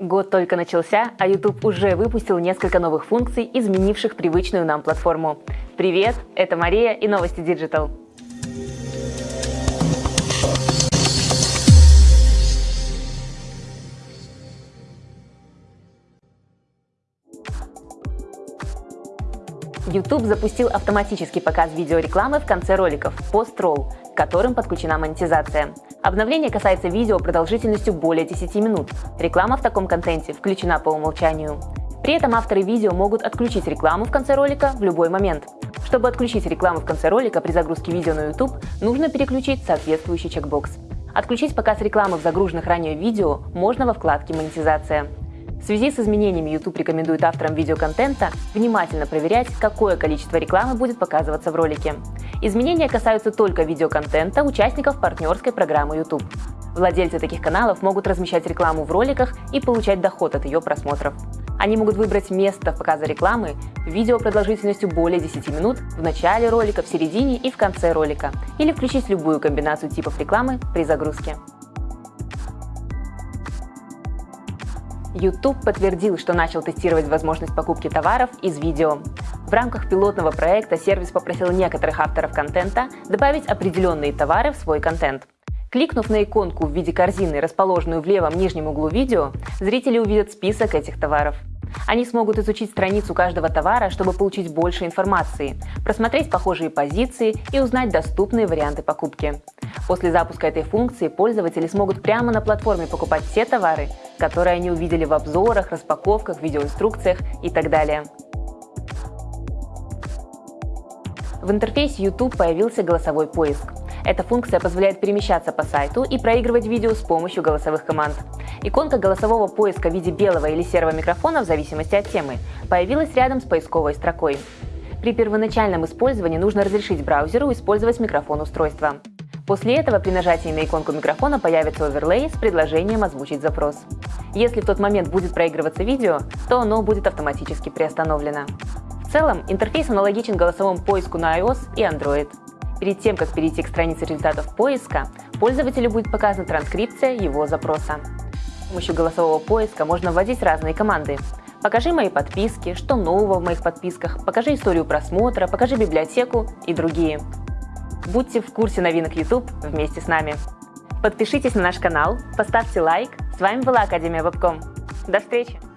Год только начался, а YouTube уже выпустил несколько новых функций, изменивших привычную нам платформу. Привет, это Мария и новости Digital. YouTube запустил автоматический показ видеорекламы в конце роликов – пост-ролл, к которым подключена монетизация. Обновление касается видео продолжительностью более 10 минут. Реклама в таком контенте включена по умолчанию. При этом авторы видео могут отключить рекламу в конце ролика в любой момент. Чтобы отключить рекламу в конце ролика при загрузке видео на YouTube, нужно переключить соответствующий чекбокс. Отключить показ рекламы в загруженных ранее видео можно во вкладке «Монетизация». В связи с изменениями YouTube рекомендует авторам видеоконтента внимательно проверять, какое количество рекламы будет показываться в ролике. Изменения касаются только видеоконтента участников партнерской программы YouTube. Владельцы таких каналов могут размещать рекламу в роликах и получать доход от ее просмотров. Они могут выбрать место показа рекламы, видео продолжительностью более 10 минут в начале ролика, в середине и в конце ролика, или включить любую комбинацию типов рекламы при загрузке. YouTube подтвердил, что начал тестировать возможность покупки товаров из видео. В рамках пилотного проекта сервис попросил некоторых авторов контента добавить определенные товары в свой контент. Кликнув на иконку в виде корзины, расположенную в левом нижнем углу видео, зрители увидят список этих товаров. Они смогут изучить страницу каждого товара, чтобы получить больше информации, просмотреть похожие позиции и узнать доступные варианты покупки. После запуска этой функции пользователи смогут прямо на платформе покупать те товары, которые они увидели в обзорах, распаковках, видеоинструкциях и так далее. В интерфейсе YouTube появился голосовой поиск. Эта функция позволяет перемещаться по сайту и проигрывать видео с помощью голосовых команд. Иконка голосового поиска в виде белого или серого микрофона в зависимости от темы появилась рядом с поисковой строкой. При первоначальном использовании нужно разрешить браузеру использовать микрофон устройства. После этого при нажатии на иконку микрофона появится оверлей с предложением озвучить запрос. Если в тот момент будет проигрываться видео, то оно будет автоматически приостановлено. В целом, интерфейс аналогичен голосовому поиску на iOS и Android. Перед тем, как перейти к странице результатов поиска, пользователю будет показана транскрипция его запроса. С помощью голосового поиска можно вводить разные команды. Покажи мои подписки, что нового в моих подписках, покажи историю просмотра, покажи библиотеку и другие. Будьте в курсе новинок YouTube вместе с нами. Подпишитесь на наш канал, поставьте лайк. С вами была Академия Вебком. До встречи!